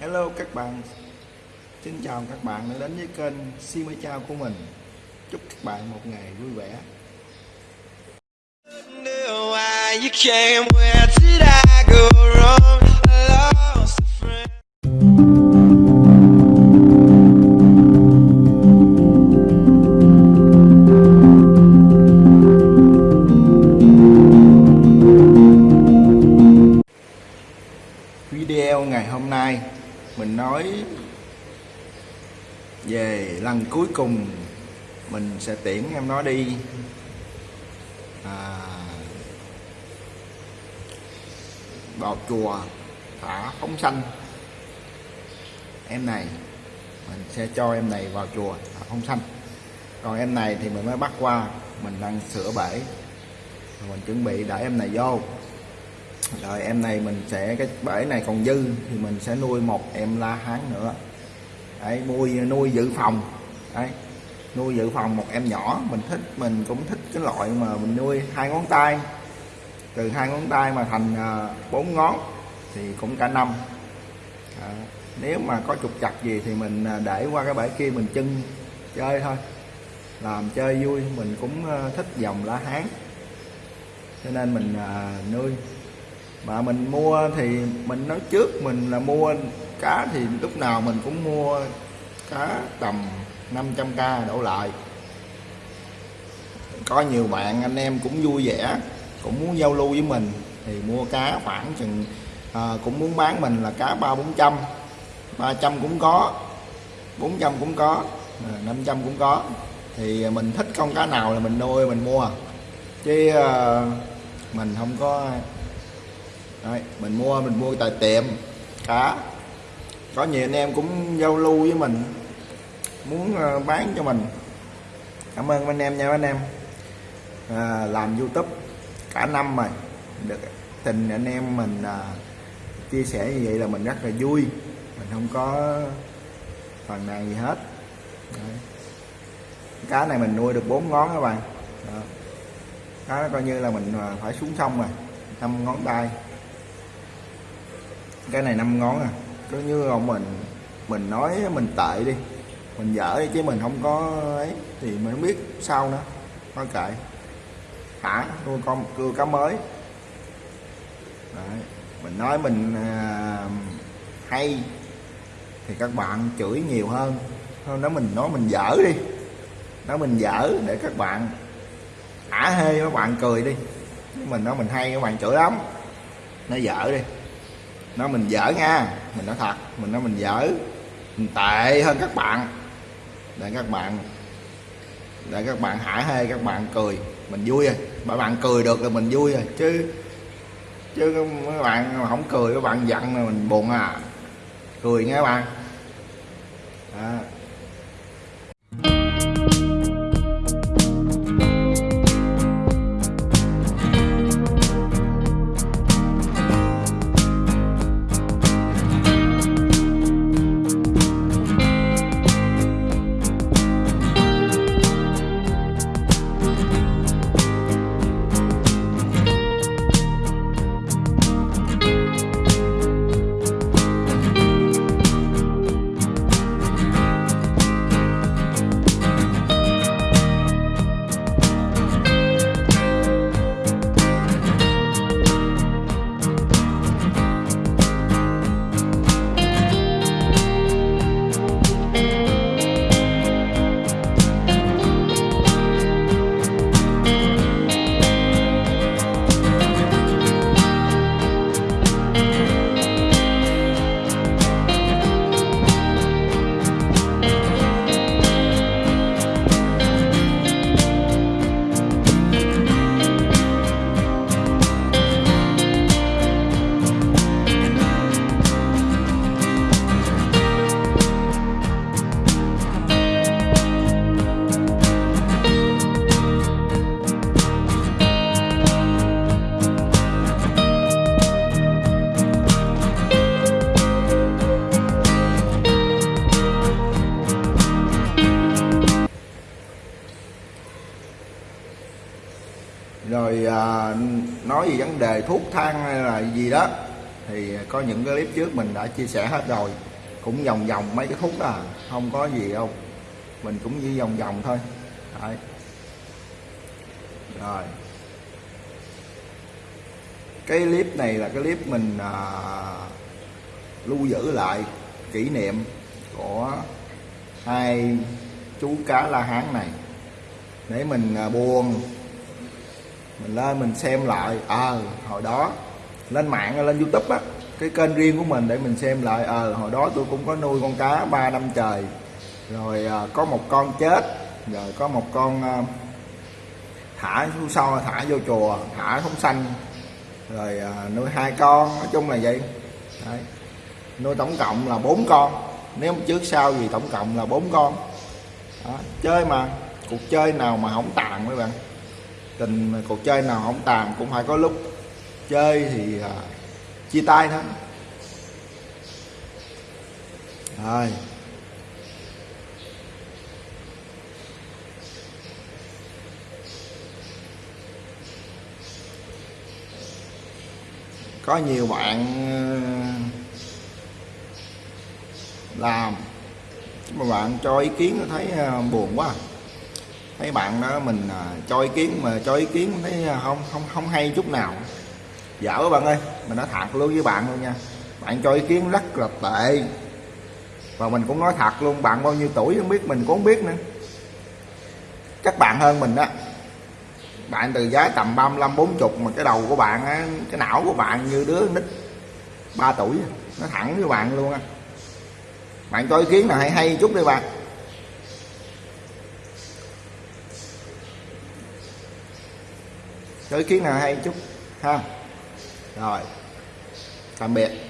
Hello các bạn. Xin chào các bạn đã đến với kênh Simi Chao của mình. Chúc các bạn một ngày vui vẻ. Video ngày hôm nay mình nói Về lần cuối cùng Mình sẽ tiễn em nó đi. À, Vào chùa Thả phóng sanh. Em này Mình sẽ cho em này vào chùa Thả phóng sanh. Còn em này thì mình mới bắt qua Mình đang sửa bể. Mình chuẩn bị để em này vô rồi em này mình sẽ cái bể này còn dư thì mình sẽ nuôi một em la hán nữa. Đấy nuôi nuôi dự phòng. Đấy nuôi dự phòng một em nhỏ. Mình thích mình cũng thích cái loại mà mình nuôi hai ngón tay. Từ hai ngón tay mà thành à, bốn ngón thì cũng cả năm. À, nếu mà có trục chặt gì thì mình à, để qua cái bể kia mình chân chơi thôi. Làm chơi vui. Mình cũng à, thích dòng lá hán. Cho nên mình nuôi mà mình mua thì mình nói trước mình là mua cá thì lúc nào mình cũng mua cá tầm 500k đổ lại. Có nhiều bạn anh em cũng vui vẻ cũng muốn giao lưu với mình thì mua cá khoảng chừng à, cũng muốn bán mình là cá ba bốn trăm ba trăm cũng có 400 cũng có à, 500 cũng có. Thì mình thích con cá nào là mình nuôi mình mua. Chứ à, mình không có Đấy, mình mua mình mua tại tiệm. Cá có nhiều anh em cũng giao lưu với mình muốn ờ, bán cho mình. Cảm ơn anh em nha anh em. À, làm youtube cả năm rồi. Được tình anh em mình à, chia sẻ như vậy là mình rất là vui. Mình không có phần này gì hết. Đấy. cá này mình nuôi được bốn ngón các bạn. Đó. cá coi như là mình phải xuống sông rồi. Năm ngón tay cái này năm ngón à. Cứ như ông mình mình nói mình tệ đi. Mình dở đi chứ mình không có ấy. Thì mình không biết sao nữa. Thôi kệ. Thả nuôi con cưa cá mới. Đấy. mình nói mình à, hay. Thì các bạn chửi nhiều hơn. Hơn đó mình nói mình dở đi. Nói mình dở để các bạn thả hê các bạn cười đi. Mình nói mình hay các bạn chửi lắm. Nó dở đi nó mình dở nha. Mình nói thật, mình nói mình dở. Mình tệ hơn các bạn. Để các bạn, để các bạn hả hê, các bạn cười. Mình vui rồi. Bạn bạn cười được là mình vui rồi. Chứ chứ các bạn mà không cười, các bạn giận là mình buồn à. Cười nghe các bạn. À. rồi à, nói về vấn đề thuốc thang hay là gì đó thì có những cái clip trước mình đã chia sẻ hết rồi. Cũng vòng vòng mấy cái khúc đó à không có gì đâu. Mình cũng chỉ vòng vòng thôi. Đấy. rồi. Cái clip này là cái clip mình à, lưu giữ lại kỷ niệm của hai chú cá la hán này. Để mình à, buồn mình lên mình xem lại. Ờ hồi đó lên mạng lên youtube á cái kênh riêng của mình để mình xem lại. Ờ hồi đó tôi cũng có nuôi con cá 3 năm trời. Rồi à, có một con chết. Rồi có một con à, thả xuống sau thả vô chùa thả không xanh rồi à, nuôi hai con nói chung là vậy. Đấy. nuôi tổng cộng là bốn con. Nếu trước sau gì tổng cộng là bốn con. Đó. chơi mà. Cuộc chơi nào mà không tàn mấy bạn tình cuộc chơi nào không tàn cũng phải có lúc chơi thì à, chia tay thôi. Rồi. Có nhiều bạn à, làm mà bạn cho ý kiến thấy à, buồn quá thấy bạn đó, mình à, cho ý kiến mà cho ý kiến, thấy à, không không không hay chút nào. Dở các bạn ơi, mình nói thật luôn với bạn luôn nha. Bạn cho ý kiến rất là tệ. Và mình cũng nói thật luôn, bạn bao nhiêu tuổi không biết, mình cũng không biết nữa. Các bạn hơn mình đó. Bạn từ giá tầm 35 40 mà cái đầu của bạn á, cái não của bạn như đứa nít 3 tuổi nó thẳng với bạn luôn á. Bạn cho ý kiến nào hay hay chút đi bạn. Có ý kiến nào hay chút ha? Rồi tạm biệt.